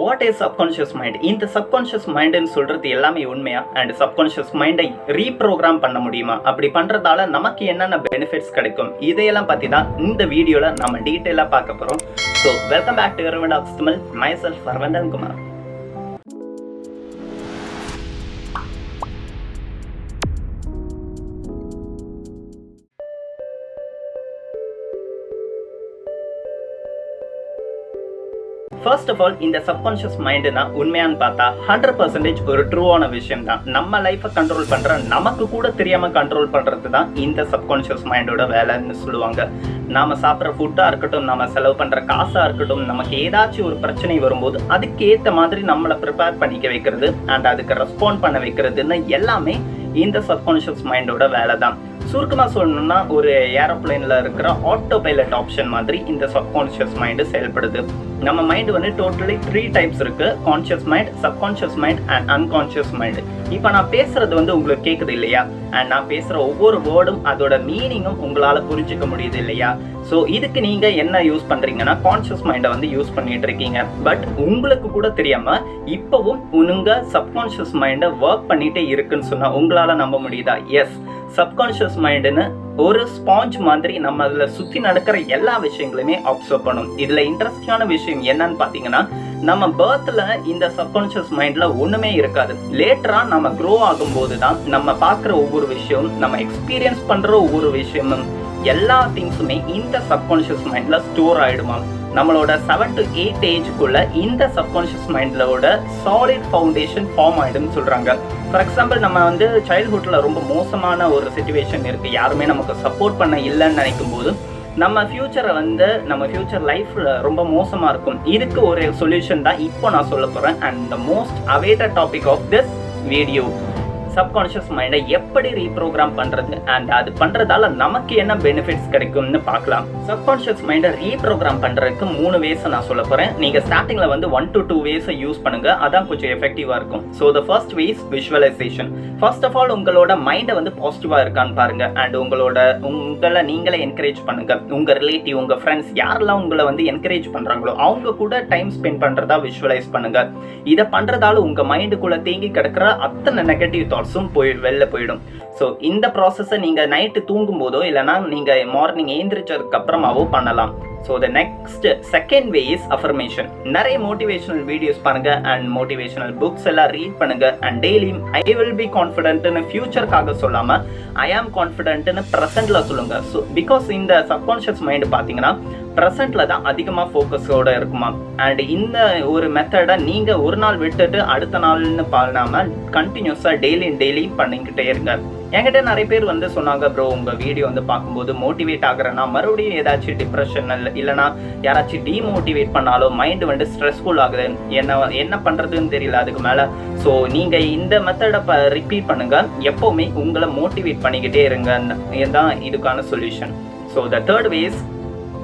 What is subconscious mind இந்த subconscious மைண்டுன்னு சொல்றது எல்லாமே உண்மையா? அண்ட் சப்கான்ஷியஸ் மைண்டை ரீப்ரோக்ராம் பண்ண முடியுமா? அப்படி பண்றதால நமக்கு என்னென்ன பெனிஃபிட்ஸ் கிடைக்கும்? இதையெல்லாம் பற்றி தான் இந்த வீடியோவில் நம்ம டீட்டெயிலாக பார்க்க போறோம். So welcome back to Iravan of Tamil myself Kumar first of all இந்த சப்கான்ஷியஸ் மைண்டுனா உண்மையான்னு பார்த்தா ஹண்ட்ரட் பர்சன்டேஜ் ஒரு ட்ரூவான விஷயம் தான் நம்ம லைஃப்பை கண்ட்ரோல் பண்ற நமக்கு கூட தெரியாமல் கண்ட்ரோல் பண்றது தான் இந்த சப்கான்ஷியஸ் மைண்டோட வேலைன்னு சொல்லுவாங்க. நாம சாப்பிட்ற ஃபுட்டாக இருக்கட்டும் நம்ம செலவு பண்ணுற காசாக இருக்கட்டும் நமக்கு ஏதாச்சும் ஒரு பிரச்சனை வரும்போது அதுக்கேற்ற மாதிரி நம்மளை ப்ரிப்பேர் பண்ணிக்க வைக்கிறது அண்ட் அதுக்கு ரெஸ்பாண்ட் பண்ண வைக்கிறதுன்னு எல்லாமே இந்த சப்கான்ஷியஸ் மைண்டோட வேலை தான் சுருக்கமாக சொல்லணும்னா ஒரு ஏரோப்ளைனில் இருக்கிற ஆட்டோ பைலட் ஆப்ஷன் மாதிரி இந்த சப்கான்ஷியஸ் மைண்டு செயல்படுது. நம்ம மைண்டு வந்து டோட்டலி த்ரீ டைப்ஸ் இருக்கு. Conscious mind subconscious mind and unconscious mind இப்போ நான் பேசுறது வந்து உங்களுக்கு கேட்குது இல்லையா? அண்ட் நான் பேசுகிற ஒவ்வொரு வேர்டும் அதோட மீனிங்கும் உங்களால் புரிஞ்சுக்க முடியுது இல்லையா? ஸோ இதுக்கு நீங்கள் என்ன யூஸ் பண்ணுறீங்கன்னா கான்ஷியஸ் மைண்டை வந்து யூஸ் பண்ணிட்டு இருக்கீங்க. பட் உங்களுக்கு கூட தெரியாமல் இப்போவும் உங்கள் சப்கான்ஷியஸ் மைண்டை ஒர்க் பண்ணிகிட்டே இருக்குன்னு சொன்னால் உங்களால் நம்ப முடியுதா? எஸ் சப்கான்ஷியஸ் மைண்டுன்னு ஒரு ஸ்பாஞ்ச் மாதிரி நம்ம அதில் சுற்றி நடக்கிற எல்லா விஷயங்களுமே அப்சர்வ் பண்ணும். இதில் இன்ட்ரெஸ்டிங்கான விஷயம் என்னன்னு பார்த்தீங்கன்னா நம்ம பேர்த்தில் இந்த சப்கான்ஷியஸ் மைண்டில் ஒன்றுமே இருக்காது. லேட்டராக நம்ம க்ரோ ஆகும்போது தான் நம்ம பார்க்குற ஒவ்வொரு விஷயமும் நம்ம எக்ஸ்பீரியன்ஸ் பண்ணுற ஒவ்வொரு விஷயமும் எல்லா திங்ஸுமே இந்த சப்கான்ஷியஸ் மைண்டில் ஸ்டோர் ஆகிடுமா நம்மளோட செவன் டு எயிட் ஏஜுக்குள்ள இந்த சப்கான்ஷியஸ் மைண்டோட சாலிட் ஃபவுண்டேஷன் ஃபார்ம் ஆகிடும்னு சொல்கிறாங்க ஃபார் எக்ஸாம்பிள் நம்ம வந்து சைல்ட்ஹுட்டில் ரொம்ப மோசமான ஒரு சுச்சுவேஷன் இருக்குது யாருமே நமக்கு சப்போர்ட் பண்ண இல்லைன்னு நினைக்கும் போது நம்ம ஃப்யூச்சரை வந்து நம்ம ஃப்யூச்சர் லைஃப்பில் ரொம்ப மோசமாக இருக்கும். இதுக்கு ஒரு சொல்யூஷன் தான் இப்போ நான் சொல்ல போகிறேன் and the most awaited topic of this video subconscious மைண்டை எப்படி ரீப்ரோக்ராம் பண்ணுறது அண்ட் அது பண்ணுறதால நமக்கு என்ன பெனிஃபிட்ஸ் கிடைக்கும்னு பார்க்கலாம். சப்கான்ஷியஸ் மைண்டை ரீப்ரோக்ராம் பண்ணுறதுக்கு மூணு வேஸை நான் சொல்ல போகிறேன் நீங்கள் ஸ்டார்டிங்கில் வந்து ஒன் டு டூ வேஸை யூஸ் பண்ணுங்க. அதான் கொஞ்சம் எஃபெக்டிவாக இருக்கும். So the first ways visualisation first of all உங்களோட மைண்டை வந்து பாசிட்டிவாக இருக்கான்னு பாருங்க. அண்ட் உங்களோட உங்களை நீங்களே என்கரேஜ் பண்ணுங்க. உங்கள் ரிலேட்டிவ் உங்கள் ஃப்ரெண்ட்ஸ் யாரெல்லாம் உங்களை வந்து என்கரேஜ் பண்ணுறாங்களோ அவங்க கூட டைம் ஸ்பெண்ட் பண்ணுறதா விஷுவலைஸ் பண்ணுங்க. இதை பண்ணுறதால உங்கள் மைண்டுக்குள்ளே தேங்கி கிடக்கிற அத்தனை நெகட்டிவ் தாட்ஸும் போய் வெளில போயிடும். ஸோ இந்த ப்ராசஸை நீங்கள் நைட்டு தூங்கும் போதோ இல்லைனா நீங்கள் மார்னிங் ஏந்திரிச்சதுக்கு அப்புறமாவோ பண்ணலாம். So the next second way is affirmation நிறைய மோட்டிவேஷனல் வீடியோஸ் பாருங்க அண்ட் மோட்டிவேஷனல் புக்ஸ் எல்லாம் ரீட் பண்ணுங்க அண்ட் டெய்லியும் ஐ வில் பி கான்ஃபிடென்ட்னு ஃபியூச்சருக்காக சொல்லாமல் ஐ ஆம் கான்ஃபிடென்ட்னு ப்ரெசென்ட்ல சொல்லுங்க. ஸோ பிகாஸ் இந்த சப்கான்ஷியஸ் மைண்டு பார்த்தீங்கன்னா ப்ரெசென்ட்ல தான் அதிகமாக ஃபோக்கஸோட இருக்குமா அண்ட் இந்த ஒரு மெத்தடை நீங்கள் ஒரு நாள் விட்டுட்டு அடுத்த நாள்னு பண்ணாமல் கண்டினியூஸாக டெய்லியும் டெய்லியும் பண்ணிக்கிட்டே இருங்க. என்கிட்ட நிறைய பேர் வந்து சொன்னாங்க ப்ரோ உங்கள் வீடியோ வந்து பார்க்கும்போது மோட்டிவேட் ஆகுறேன்னா மறுபடியும் ஏதாச்சும் டிப்ரெஷன் இல்லைனா யாராச்சும் டீமோட்டிவேட் பண்ணாலும் மைண்டு வந்து ஸ்ட்ரெஸ்ஃபுல் ஆகுது. என்ன என்ன பண்ணுறதுன்னு தெரியல அதுக்கு மேலே. ஸோ நீங்கள் இந்த மெத்தடை ப ரிப்பீட் பண்ணுங்கள் எப்போவுமே உங்களை மோட்டிவேட் பண்ணிக்கிட்டே இருங்க இதுதான் இதுக்கான solution so the third ways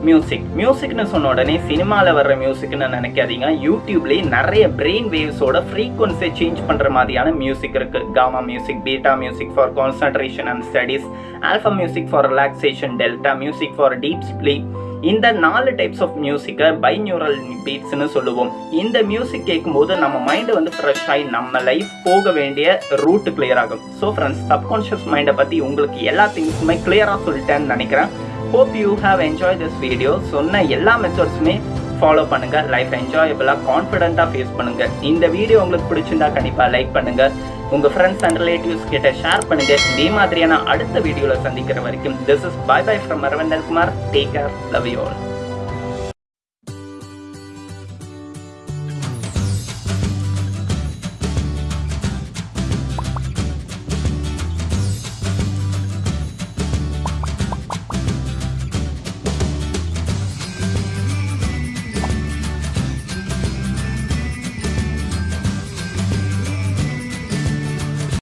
music மியூசிக்னு சொன்ன உடனே சினிமாவில் வர்ற மியூசிக்னு நினைக்காதீங்க. யூடியூப்லேயே நிறைய பிரெயின் வேவ்ஸோட ஃப்ரீக்வன்சியை சேஞ்ச் பண்ணுற மாதிரியான மியூசிக் இருக்குது gamma music beta music for concentration and studies alpha music for relaxation delta music for deep sleep இந்த நாலு டைப்ஸ் ஆஃப் மியூசிக்கை பைநியூரல் பீட்ஸ்னு சொல்லுவோம். இந்த மியூசிக் கேட்கும்போது நம்ம மைண்டு வந்து ஃப்ரெஷ் ஆகி நம்ம லைஃப் போக வேண்டிய ரூட் கிளியர் ஆகும். ஸோ ஃப்ரெண்ட்ஸ் சப்கான்ஷியஸ் மைண்டை பற்றி உங்களுக்கு எல்லா திங்ஸுமே கிளியராக சொல்லிட்டேன்னு நினைக்கிறேன். Hope you have enjoy this video சொன்ன எல்லா மெத்தட்ஸுமே ஃபாலோ பண்ணுங்கள் லைஃப் என்ஜாயபிளாக கான்ஃபிடென்ட்டாக ஃபேஸ் பண்ணுங்கள் இந்த வீடியோ உங்களுக்கு பிடிச்சிருந்தா கண்டிப்பாக லைக் பண்ணுங்கள் உங்கள் ஃப்ரெண்ட்ஸ் அண்ட் ரிலேட்டிவ்ஸ் கிட்ட ஷேர் பண்ணுங்கள் இதே மாதிரியான அடுத்த வீடியோவில் சந்திக்கிற வரைக்கும் this is bye bye from Aravindan Kumar take care love you all